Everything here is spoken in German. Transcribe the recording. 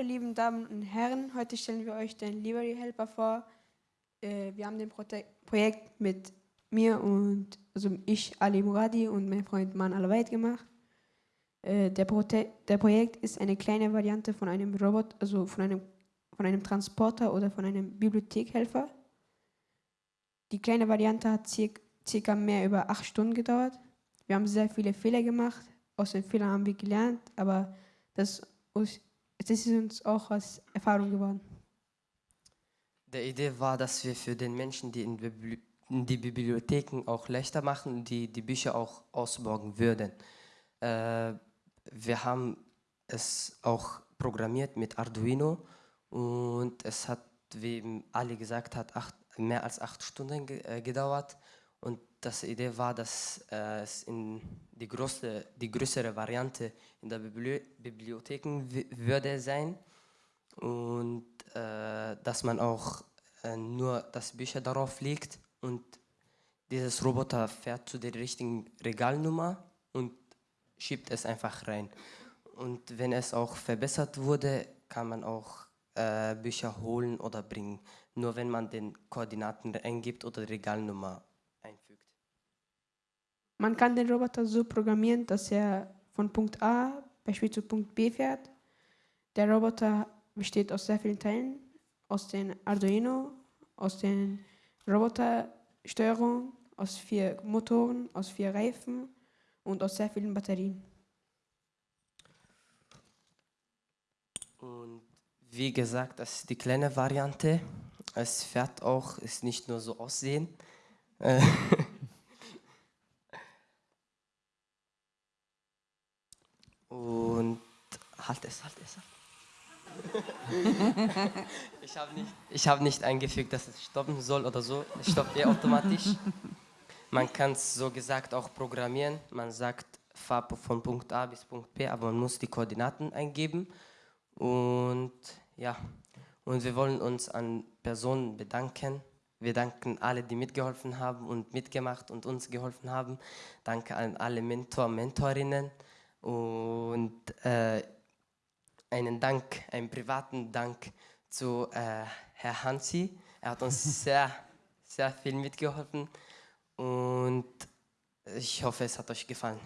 Hallo lieben Damen und Herren, heute stellen wir euch den Livery Helper vor. Äh, wir haben den Prote Projekt mit mir und also ich, Ali Muradi und mein Freund Man Alawait gemacht. Äh, der, der, Projekt ist eine kleine Variante von einem Robot, also von einem, von einem Transporter oder von einem Bibliothekhelfer. Die kleine Variante hat circa, circa mehr über acht Stunden gedauert. Wir haben sehr viele Fehler gemacht, aus den Fehlern haben wir gelernt, aber das das ist uns auch als Erfahrung geworden. Die Idee war, dass wir für den Menschen, die in, die Bibliotheken auch leichter machen, die die Bücher auch ausborgen würden. Äh, wir haben es auch programmiert mit Arduino und es hat, wie Ali gesagt hat, acht, mehr als acht Stunden ge äh, gedauert. Und das Idee war, dass äh, es in die, große, die größere Variante in der Bibli Bibliotheken würde sein und äh, dass man auch äh, nur das Bücher darauf legt und dieses Roboter fährt zu der richtigen Regalnummer und schiebt es einfach rein. Und wenn es auch verbessert wurde, kann man auch äh, Bücher holen oder bringen. Nur wenn man den Koordinaten eingibt oder die Regalnummer man kann den Roboter so programmieren, dass er von Punkt A beispielsweise zu Punkt B fährt. Der Roboter besteht aus sehr vielen Teilen, aus den Arduino, aus den Robotersteuerung, aus vier Motoren, aus vier Reifen und aus sehr vielen Batterien. Und wie gesagt, das ist die kleine Variante. Es fährt auch, ist nicht nur so aussehen. halt es, halt es. ich habe nicht, hab nicht eingefügt, dass es stoppen soll oder so. Es stoppt eh automatisch. Man kann es so gesagt auch programmieren. Man sagt, fahr von Punkt A bis Punkt B, aber man muss die Koordinaten eingeben. Und ja, und wir wollen uns an Personen bedanken. Wir danken alle, die mitgeholfen haben und mitgemacht und uns geholfen haben. Danke an alle Mentor, Mentorinnen. Und äh, einen Dank, einen privaten Dank zu äh, Herr Hansi. Er hat uns sehr, sehr viel mitgeholfen und ich hoffe, es hat euch gefallen.